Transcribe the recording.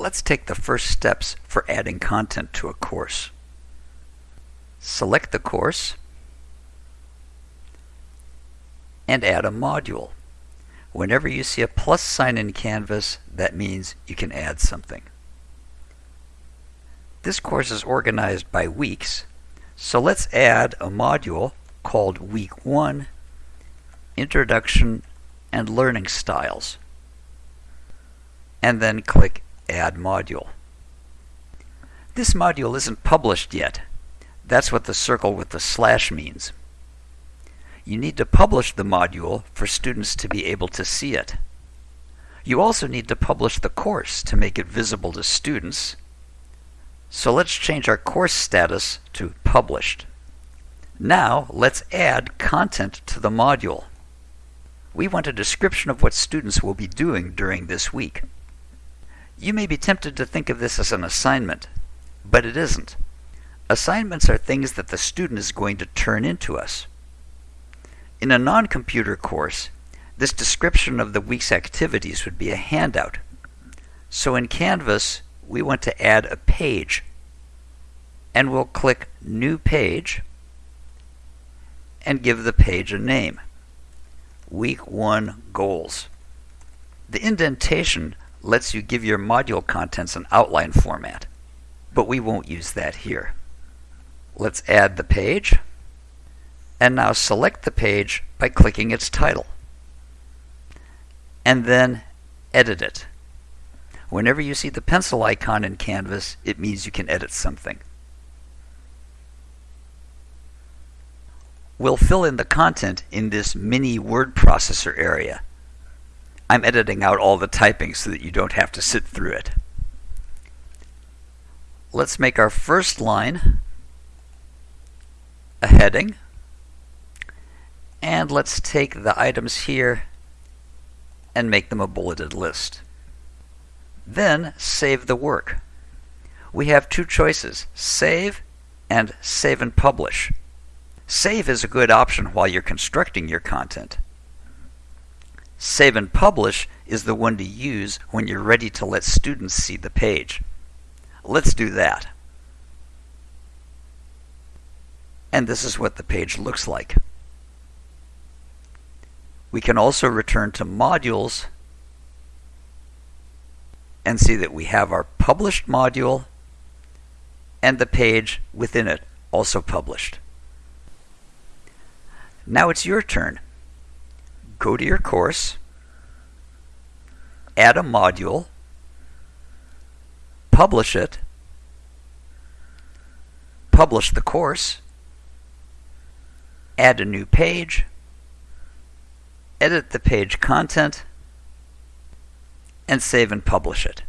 Let's take the first steps for adding content to a course. Select the course and add a module. Whenever you see a plus sign in Canvas, that means you can add something. This course is organized by weeks, so let's add a module called Week 1 Introduction and Learning Styles. And then click Add Module. This module isn't published yet. That's what the circle with the slash means. You need to publish the module for students to be able to see it. You also need to publish the course to make it visible to students. So let's change our course status to Published. Now let's add content to the module. We want a description of what students will be doing during this week. You may be tempted to think of this as an assignment, but it isn't. Assignments are things that the student is going to turn into us. In a non-computer course, this description of the week's activities would be a handout. So in Canvas, we want to add a page. And we'll click New Page and give the page a name. Week 1 Goals. The indentation lets you give your module contents an outline format, but we won't use that here. Let's add the page, and now select the page by clicking its title, and then edit it. Whenever you see the pencil icon in Canvas, it means you can edit something. We'll fill in the content in this mini word processor area. I'm editing out all the typing so that you don't have to sit through it. Let's make our first line a heading. And let's take the items here and make them a bulleted list. Then save the work. We have two choices, save and save and publish. Save is a good option while you're constructing your content. Save and Publish is the one to use when you're ready to let students see the page. Let's do that. And this is what the page looks like. We can also return to Modules and see that we have our published module and the page within it also published. Now it's your turn go to your course, add a module, publish it, publish the course, add a new page, edit the page content, and save and publish it.